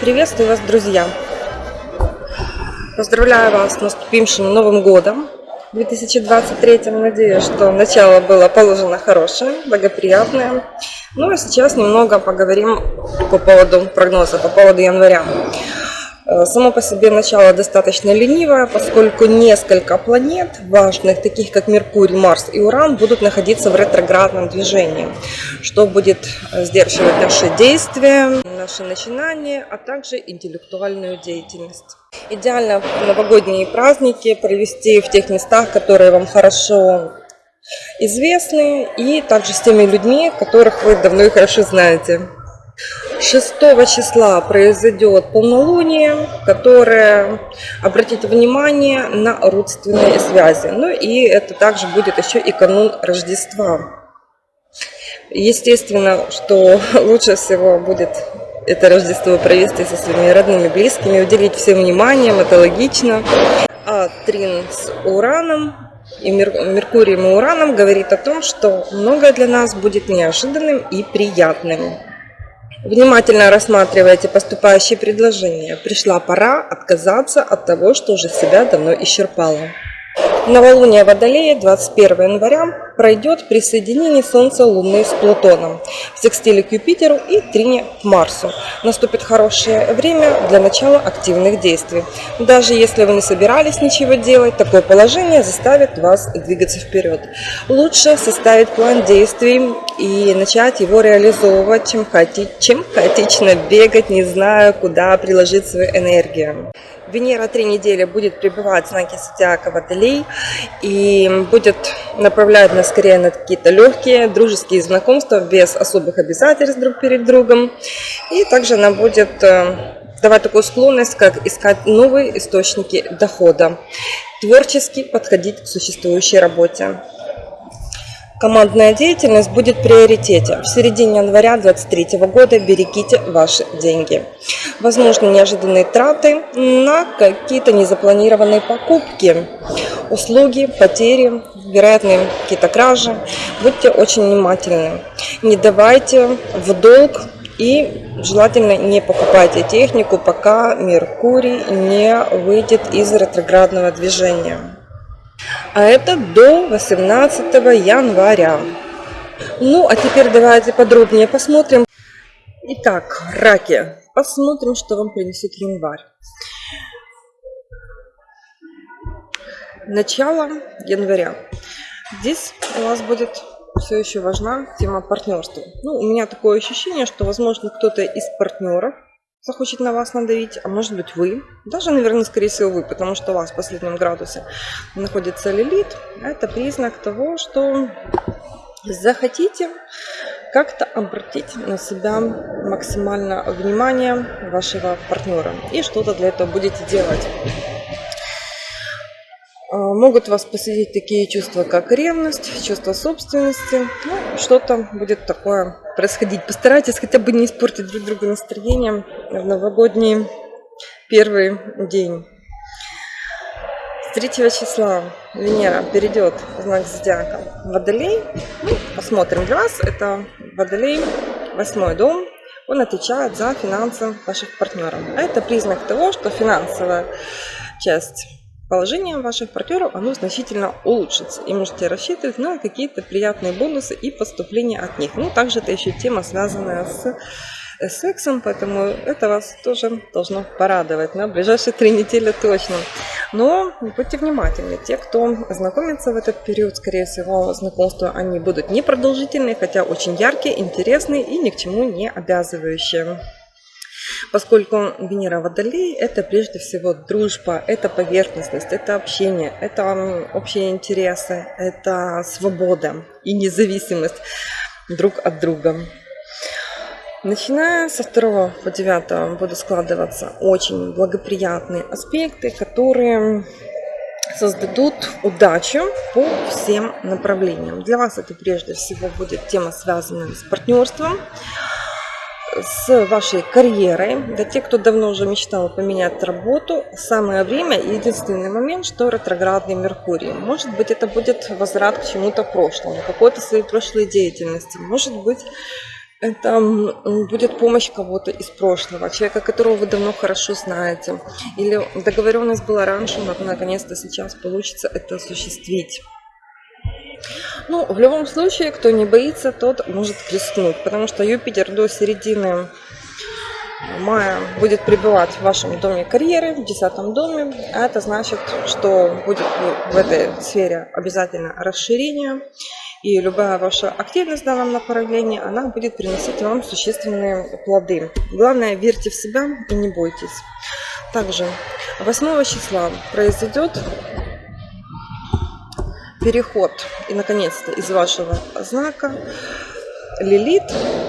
Приветствую вас, друзья! Поздравляю вас с наступившим Новым Годом 2023. Надеюсь, что начало было положено хорошее, благоприятное. Ну а сейчас немного поговорим по поводу прогноза, по поводу января. Э, само по себе начало достаточно ленивое, поскольку несколько планет важных, таких как Меркурий, Марс и Уран, будут находиться в ретроградном движении, что будет э, сдерживать наши действия, наши начинания, а также интеллектуальную деятельность. Идеально новогодние праздники провести в тех местах, которые вам хорошо известны, и также с теми людьми, которых вы давно и хорошо знаете. 6 числа произойдет полнолуние, которое обратит внимание на родственные связи. Ну и это также будет еще и канун Рождества. Естественно, что лучше всего будет это Рождество провести со своими родными, близкими, уделить всем вниманием, это логично. А Трин с Ураном и Меркурием и Ураном говорит о том, что многое для нас будет неожиданным и приятным. Внимательно рассматривайте поступающие предложения. Пришла пора отказаться от того, что уже себя давно исчерпало. Новолуние Водолея 21 января пройдет при соединении Солнца Луны с Плутоном, в секстиле к Юпитеру и трине к Марсу. Наступит хорошее время для начала активных действий. Даже если вы не собирались ничего делать, такое положение заставит вас двигаться вперед. Лучше составить план действий и начать его реализовывать, чем, хаоти... чем хаотично бегать, не зная, куда приложить свою энергию. Венера три недели будет пребывать в знаке зодиака Водолей и будет направлять нас скорее на какие-то легкие дружеские знакомства без особых обязательств друг перед другом. И также она будет э, давать такую склонность, как искать новые источники дохода, творчески подходить к существующей работе. Командная деятельность будет в приоритете. В середине января 2023 года берегите ваши деньги. Возможно, неожиданные траты на какие-то незапланированные покупки, услуги, потери, вероятные какие-то кражи. Будьте очень внимательны. Не давайте в долг и желательно не покупайте технику, пока Меркурий не выйдет из ретроградного движения а это до 18 января. Ну, а теперь давайте подробнее посмотрим. Итак, раки, посмотрим, что вам принесет январь. Начало января. Здесь у вас будет все еще важна тема партнерства. Ну, у меня такое ощущение, что, возможно, кто-то из партнеров захочет на вас надавить, а может быть вы, даже, наверное, скорее всего вы, потому что у вас в последнем градусе находится лилит, это признак того, что захотите как-то обратить на себя максимально внимание вашего партнера и что-то для этого будете делать. А, могут вас посетить такие чувства, как ревность, чувство собственности. Ну, что-то будет такое происходить. Постарайтесь хотя бы не испортить друг другу настроение в новогодний первый день. С 3 числа Венера перейдет в знак зодиака Водолей. Ну, посмотрим для вас. Это Водолей, восьмой дом. Он отвечает за финансы ваших партнеров. А это признак того, что финансовая часть положение ваших партнеров оно значительно улучшится. И можете рассчитывать на какие-то приятные бонусы и поступления от них. Ну, также это еще тема, связанная с сексом, поэтому это вас тоже должно порадовать на ближайшие три недели точно. Но будьте внимательны, те, кто знакомится в этот период, скорее всего, знакомства они будут непродолжительные, хотя очень яркие, интересные и ни к чему не обязывающие поскольку Венера Водолей – это прежде всего дружба, это поверхностность, это общение, это общие интересы, это свобода и независимость друг от друга. Начиная со 2 по 9 будут складываться очень благоприятные аспекты, которые создадут удачу по всем направлениям. Для вас это прежде всего будет тема, связанная с партнерством, с вашей карьерой. Для тех, кто давно уже мечтал поменять работу, самое время, единственный момент, что ретроградный Меркурий. Может быть, это будет возврат к чему-то прошлому, какой-то своей прошлой деятельности. Может быть, Это будет помощь кого-то из прошлого, человека, которого вы давно хорошо знаете. Или договоренность была раньше, но наконец-то сейчас получится это осуществить. Ну, в любом случае, кто не боится, тот может рискнуть, потому что Юпитер до середины мая будет пребывать в вашем доме карьеры, в десятом доме. А это значит, что будет в этой сфере обязательно расширение. И любая ваша активность в данном направлении, она будет приносить вам существенные плоды. Главное, верьте в себя и не бойтесь. Также 8 числа произойдет переход и наконец-то из вашего знака Лилит,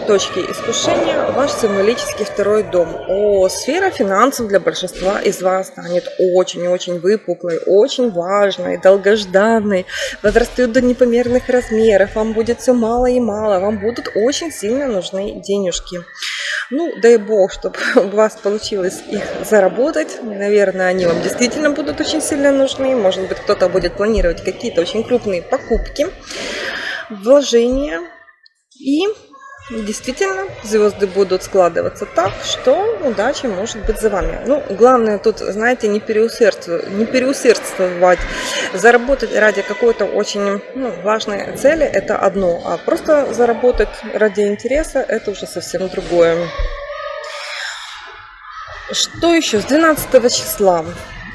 точки искушения, ваш символический второй дом. О, сфера финансов для большинства из вас станет очень-очень выпуклой, очень важной, долгожданной, возрастет до непомерных размеров, вам будет все мало и мало, вам будут очень сильно нужны денежки. Ну, дай бог, чтобы у вас получилось их заработать. Наверное, они вам действительно будут очень сильно нужны. Может быть, кто-то будет планировать какие-то очень крупные покупки, вложения и действительно звезды будут складываться так, что удача может быть за вами. Ну, главное тут, знаете, не переусердствовать, не переусердствовать. Заработать ради какой-то очень ну, важной цели – это одно, а просто заработать ради интереса – это уже совсем другое. Что еще? С 12 числа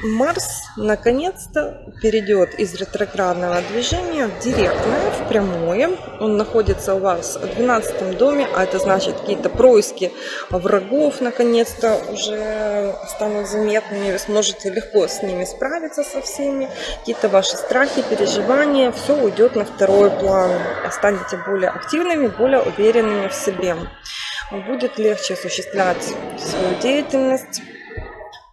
Марс наконец-то перейдет из ретроградного движения в директное, в прямое. Он находится у вас в 12 доме, а это значит какие-то происки врагов наконец-то уже станут заметными. Вы сможете легко с ними справиться со всеми. Какие-то ваши страхи, переживания, все уйдет на второй план. Станете более активными, более уверенными в себе. Будет легче осуществлять свою деятельность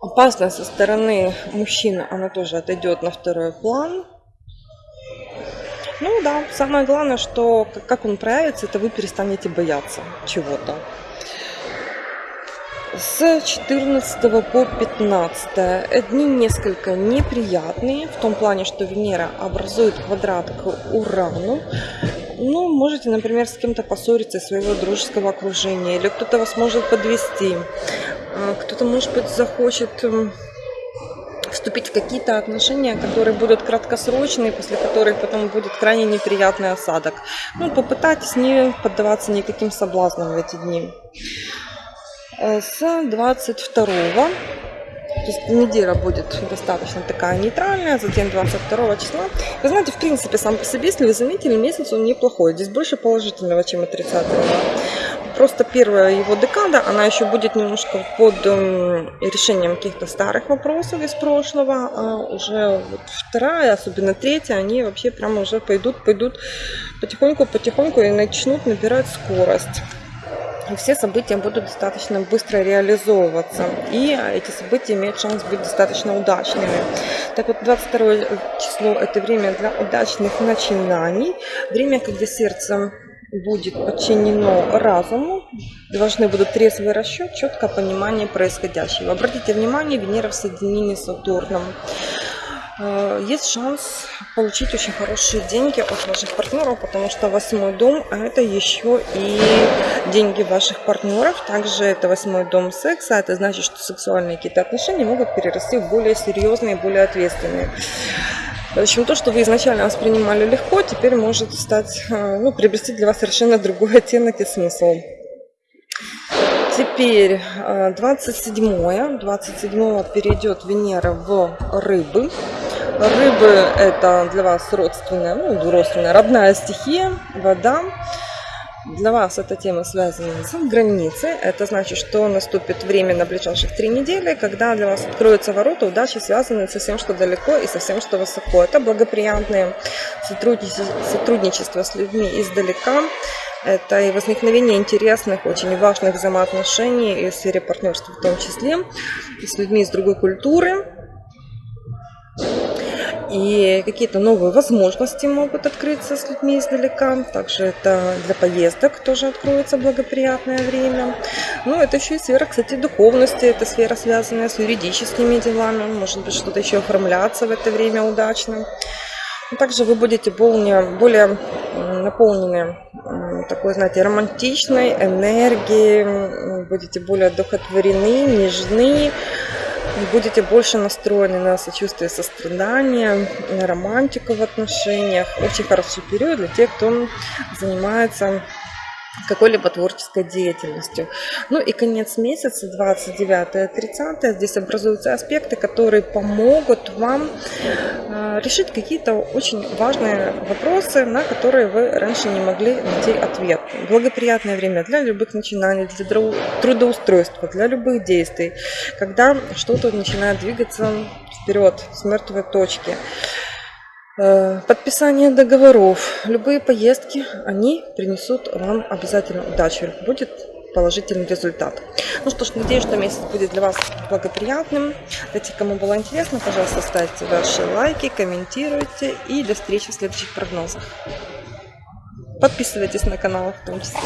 Опасность со стороны мужчины, она тоже отойдет на второй план. Ну да, самое главное, что как он проявится, это вы перестанете бояться чего-то. С 14 по 15 дни несколько неприятные, в том плане, что Венера образует квадрат к Урану. Ну, можете, например, с кем-то поссориться из своего дружеского окружения, или кто-то вас может подвести. А, кто-то, может быть, захочет эм, вступить в какие-то отношения, которые будут краткосрочные, после которых потом будет крайне неприятный осадок. Ну, попытайтесь не поддаваться никаким соблазнам в эти дни. Э, с 22 то есть неделя будет достаточно такая нейтральная, затем 22 числа. Вы знаете, в принципе, сам по себе, если вы заметили, месяц он неплохой. Здесь больше положительного, чем отрицательного. Просто первая его декада, она еще будет немножко под эм, решением каких-то старых вопросов из прошлого, а уже вот вторая, особенно третья, они вообще прямо уже пойдут, пойдут потихоньку-потихоньку и начнут набирать скорость. И все события будут достаточно быстро реализовываться. И эти события имеют шанс быть достаточно удачными. Так вот, 22 число – это время для удачных начинаний. Время, когда сердце будет подчинено разуму, должны будут трезвый расчет, четкое понимание происходящего. Обратите внимание, Венера в соединении с Сатурном. Э, есть шанс получить очень хорошие деньги от ваших партнеров, потому что восьмой дом а это еще и деньги ваших партнеров. Также это восьмой дом секса, это значит, что сексуальные какие-то отношения могут перерасти в более серьезные, более ответственные. В общем, то, что вы изначально воспринимали легко, теперь может стать, э, ну, приобрести для вас совершенно другой оттенок и смысл. Теперь 27 э, 27 перейдет Венера в рыбы. Рыбы это для вас родственная, ну, родственная, родная стихия, вода. Для вас эта тема связана с границей. Это значит, что наступит время на ближайших три недели, когда для вас откроются ворота удачи, связанные со всем, что далеко и со всем, что высоко. Это сотрудничество, сотрудничество с людьми издалека. Это и возникновение интересных, очень важных взаимоотношений и в сфере партнерства в том числе, с людьми из другой культуры, и какие-то новые возможности могут открыться с людьми издалека. Также это для поездок тоже откроется благоприятное время. Ну, это еще и сфера, кстати, духовности. Это сфера, связанная с юридическими делами. Может быть, что-то еще оформляться в это время удачно. Также вы будете более, более наполнены такой, знаете, романтичной энергией, будете более одухотворены, нежны, будете больше настроены на сочувствие, сострадание, на романтику в отношениях. Очень хороший период для тех, кто занимается какой-либо творческой деятельностью. Ну и конец месяца, 29-30, здесь образуются аспекты, которые помогут вам э, решить какие-то очень важные вопросы, на которые вы раньше не могли найти ответ. Благоприятное время для любых начинаний, для трудоустройства, для любых действий, когда что-то начинает двигаться вперед с мертвой точки. Э, подписание договоров. Любые поездки, они принесут вам обязательно удачу. Будет положительный результат. Ну что ж, надеюсь, что месяц будет для вас благоприятным. Для тех, кому было интересно, пожалуйста, ставьте ваши лайки, комментируйте. И до встречи в следующих прогнозах. Подписывайтесь на канал в том числе.